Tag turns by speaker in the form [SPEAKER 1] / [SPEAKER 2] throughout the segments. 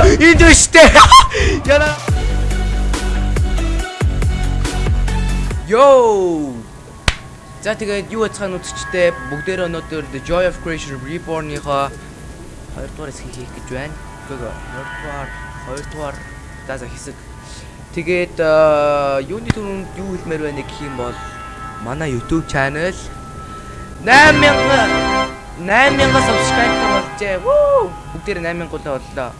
[SPEAKER 1] энд өштэй. Яна. Йоо. За тэгээд юу яцхан үзэгчтэй бүгдээрээ өнөөдөр The Joy of Creation Reborn-ийнхоо 2 дугаар хэсгийг хийх гэж байна. Гэхдээ 2 дугаар 2 дугаар дааса хэсэг. Тэгээд юуны түрүүнд юу хэлмээр байна гэх юм бол манай YouTube channel 8000 8000 subscriber болжээ. Вүү! Бүгдээр 8000 гулаа боллоо.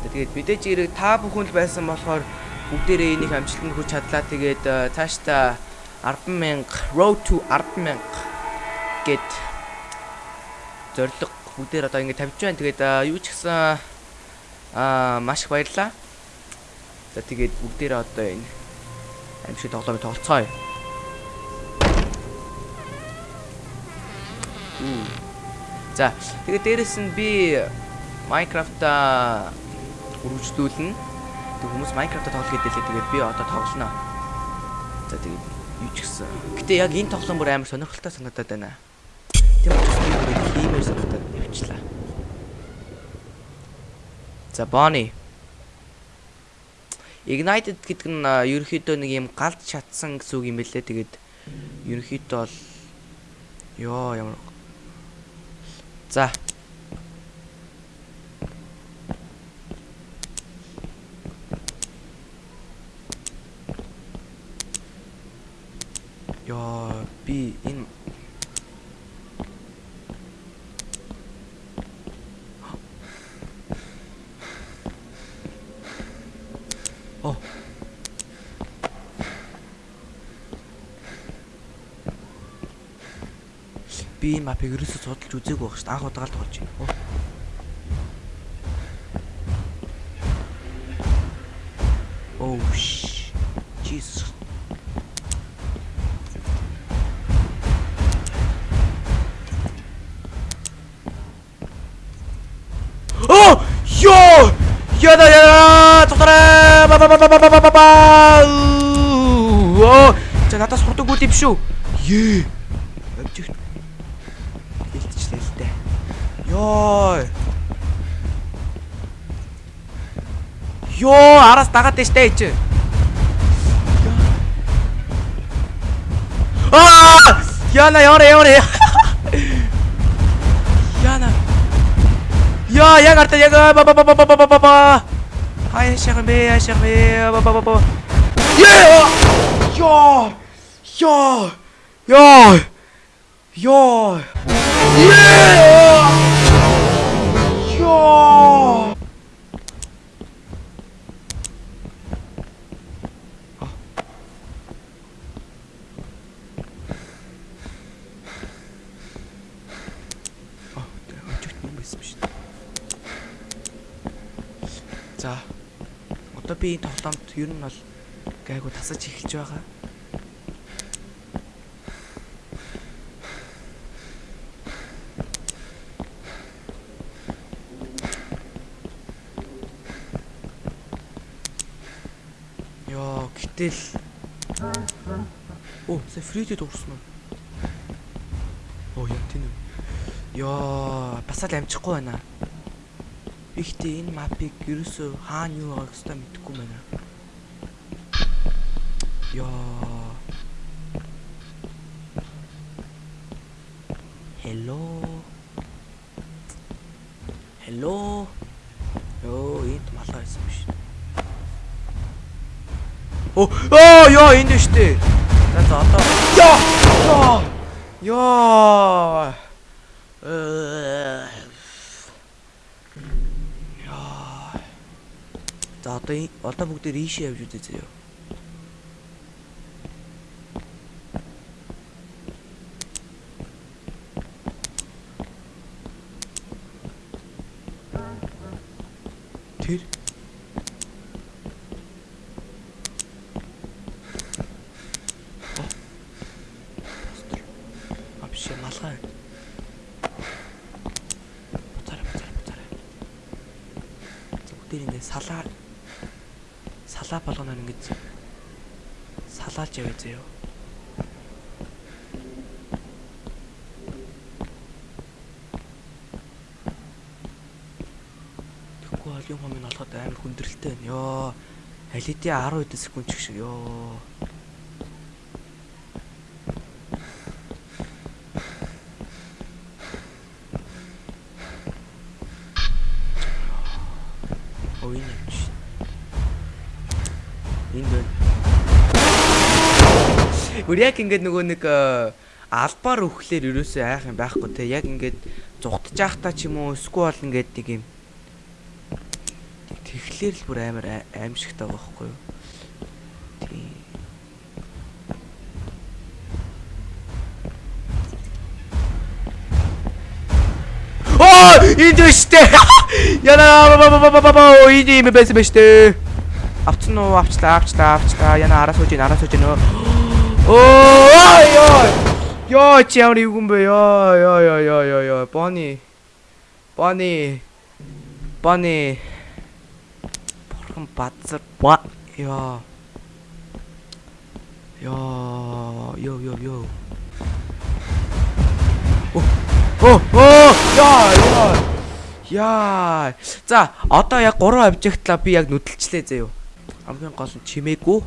[SPEAKER 1] Тэгээд мэдээж хэрэг та бүхэн л байсан болохоор бүгдээрээ энийг амжилтанд хүрч чадлаа. Тэгээд цаашдаа 100000 road to 100000 гэд зориг бүгдээр одоо ингэ тавьж байна. Тэгээд юу ч гэсэн аа маш их баярлаа. За тэгээд бүгдээр одоо энэ амжилт тоглоомыг тоглоцгоё. За тэгээд дээрэс нь би Minecraft-а үргэлжлүүлнэ. Тэг хүмүүс Minecraft-а тоглох гэдэлээ тэгээд би одоо тоглоно. За тэгээд юу ч гэсэн. Гэтэ яг энэ тоглоом бүр амар сонирхолтой санагдаад байна. Тийм учраас би бүр хиймээр санагдаад явчлаа. За Bonnie. Ignited гэдэг нь ерөнхийдөө нэг юм галд шатсан гэсэн үг юм бэлээ. Тэгээд ерөнхийдөө бол ёо ямар За. Яа, би энэ Оо. Би энэ мапыг ерөөсөө судалж үзээгүй байх шүү дээ. Анх удаага л тоглож байна. Oh sh. Jesus. Oh! Yo! Яда яда! Тогтараа! Ба ба ба ба ба ба ба! Оо! За надаас хурдаг үл юм шүү. Ее. Амжигт. Илтчлээ л дээ. Йоо. Йоо, араас дагаад дээ штэ чи. Аа! Яна яна яна. Яна. Яа, яг арта яг ба ба ба ба ба ба ба ба. Хай шарме, шарме ба ба ба ба. Яа! Яа! Яа! Яа! Яа! Яа! Яа! Аа, өчигт юм байсан шүү дээ. За. Одоо би энэ тоглоомд ер нь бол гайгүй тасаж эхэлж байгаа. Йоо, гэтэл Оо, сая фридэд дуурсан уу? Оо, яа тийм үү? Йоо, бас л амжихгүй байна. Ихтэй энэ мапыг ерөөсөө хаана юу байгааг өстой мэдэхгүй байна. Йоо. Hello. Hello. Йоо, энд малгай байсан биш. Оо, оо, ёо, энд шүү дээ. За за одоо. Ёо! Ёо! Ёо! Э. Яа. За одоо одоо бүгд ийшээ явж үзье заяа. Тэр А биш малгай. Буцаарай буцаарай буцаарай. Бүгдээр ингэ салаар салаа болгоноор ингэж салаалж явъя заяа. Тэгэхгүй холын хомын олоход амар хүндрэлтэй байна. Йоо. Алидийн 10 хэдэн секунд ч шиг ёо. Гүр яг ингээд нөгөө нэг э, албаар өөхлөөр ерөөсөө айх юм байхгүй те. Яг ингээд зугтаж явахтаа ч юм уу эсвэл ингээд нэг юм тэгэхээр л бүр амар аимшигтай байгаа байхгүй юу? Тийм. Оо, энд өштэй. Яна бабабабабаа энд юм байсан ба штэ. Авцсан уу? Авчлаа, авчлаа, авчлаа. Яна араас сууж араас сууж ийн. Оо, ёо. Ёо, чи ямар юм бэ? Ёо, ёо, ёо, ёо, ёо, ёо. Бони. Бони. Бони. Бурхан базар. Ба. Ёо. Ёо, ёо, ёо, ёо. Оо, оо, оо, яа, яа. Яа. За, одоо яг 3 объектлаа би яг нүдэлчлээ заяа. Хамгийн гол нь чимээгүй.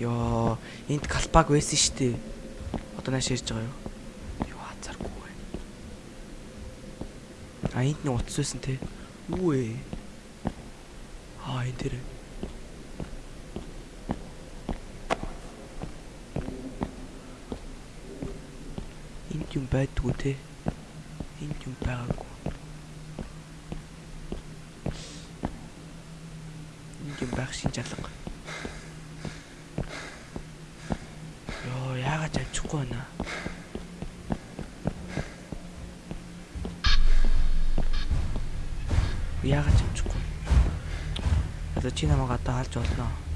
[SPEAKER 1] Йоо, энд калпаг байсан штэ. Одоо нааш ирж байгаа юу? Юу хазаргүй байна. А энд нэг утас байсан те. Юу вэ? Аа энэ тэр. Энд юм байдгүй те. Энд юм байгаагүй. Энд юм байх шин жалга. Йоо, яагаад амжихгүй байна? Яагаад амжихгүй? Одоо чи намайг одоо халж болно. Оо!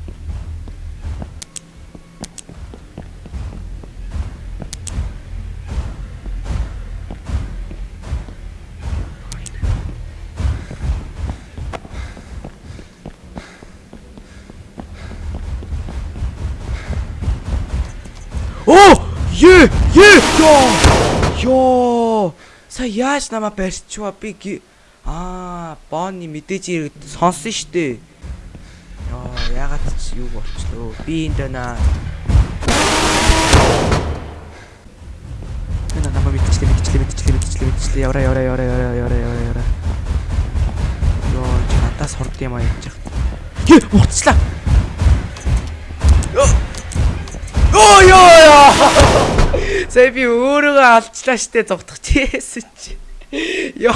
[SPEAKER 1] Ёо! Ёо! Са яаж намаа барьчваа би Аа, Бонни мэдээж ирээд сонсон штэ. Ёо, ягаад ч юу болчлоо. Би энд байна. Энэ намаа мэдчихлээ, мэдчихлээ, мэдчихлээ, мэдчихлээ, мэдчихлээ. Явра, явра, явра, явра, явра, явра, явра. Ёо, надаас хорд юм аа яах. Хэ, уцчлаа. Ёо. Оо ёо. Сая би өөрийгөө алчлаа штэ зогтох чээсэн чи. Ёо.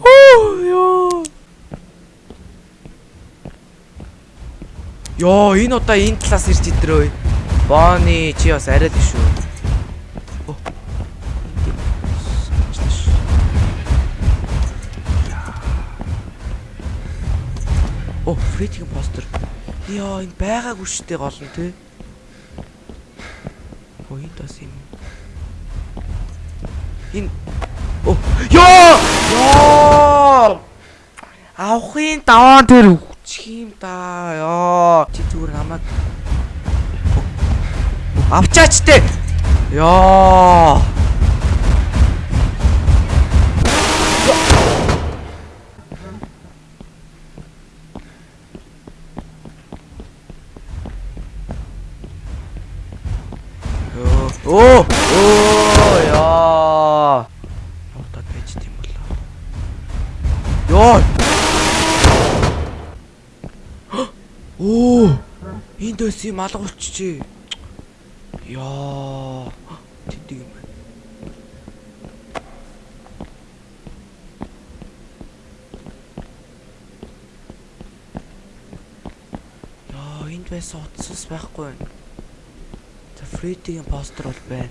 [SPEAKER 1] Оо ёо. Ёо, энэ удаа энэ талаас ирж идрөө. Бони чи бас арай л шүү. Оо. Фритийн постэр. Ёо, энэ байгаагүй штэ гол нь те. Энэ бас юм. Энэ Оо, ёо! Ёо! Авахын даваан тэр үчих юм да. Ёо. Чи зүгээр намайг авчаач те. Ёо. Оо. Энд өс юм алгуулчихжээ. Яа. Тэдэг юм байна. Яа, энд байсан утас байхгүй. За Фредигийн постэр бол байна.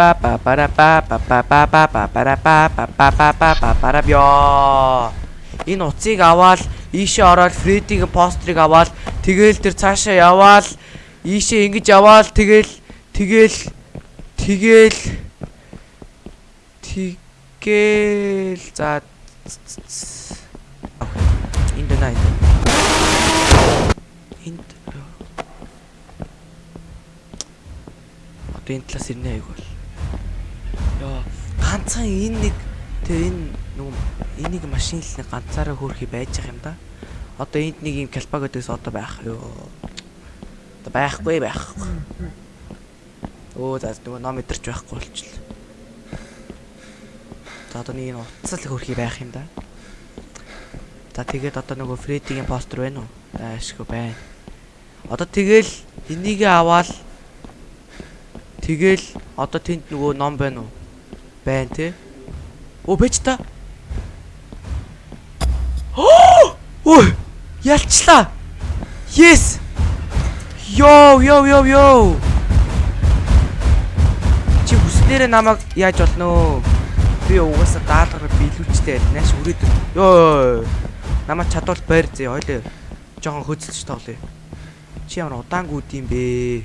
[SPEAKER 1] ба ба бара ба ба ба ба ба ба бара ба ба ба ба ба ба бара бё. Энэ уцыг аваад ийшээ ороод Фредигийн пострыг аваад тэгээл тэр цаашаа яваал ийшээ ингэж яваал тэгээл тэгээл тэгээл тэгээл за энд байна энд энд одоо энэ талаас ирнэ айгүй ганцхан энэ нэг тэр энэ нөгөө энийг машин л нэг ганцаараа хөөрхий байж байгаа юм да. Одоо энд нэг юм калпа гэдэгс одоо байх юу? Одоо байхгүй байхгүй. Өө за нөгөө ном идэрч байхгүй болчихлоо. За одоо нэг энэ утас л хөөрхий байх юм да. За тэгээд одоо нөгөө Фредигийн постэр байна уу? Аашгүй байна. Одоо тэгэл энийгээ аваад тэгэл одоо тэнд нөгөө ном байна уу? байна те. Оо бэж та. Ой, ялчлаа. Yes. Йоо, йоо, йоо, йоо. Чи бүснээр намайг яаж болно вэ? Би угаасаа даалгараа биелүүлчтэй нааш үрээд. Йоо. Намаа чадвал байр зээ хоёлоо. Жохон хөдөлж тоглоё. Чи ямар удаангууд юм бэ?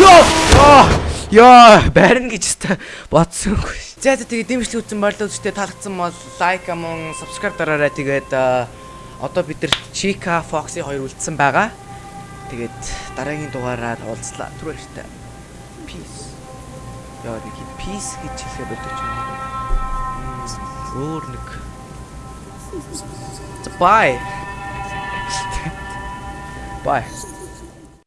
[SPEAKER 1] Йоо. Йоо, барина гэж хэвээр бодсонгүй. За за тэгээ дэмжлэг үзсэн болоо үстэй таалагдсан бол лайк амун subscribe дараарай. Тэгээд э, одоо бид нар Chica Foxy хоёр үлдсэн байгаа. Тэгээд дараагийн дугаараар уулзлаа. Түр баяртай. Peace. Яа нэг peace гэж хэлэхэд болдог юм. Өөр нэг. Bye. Bye.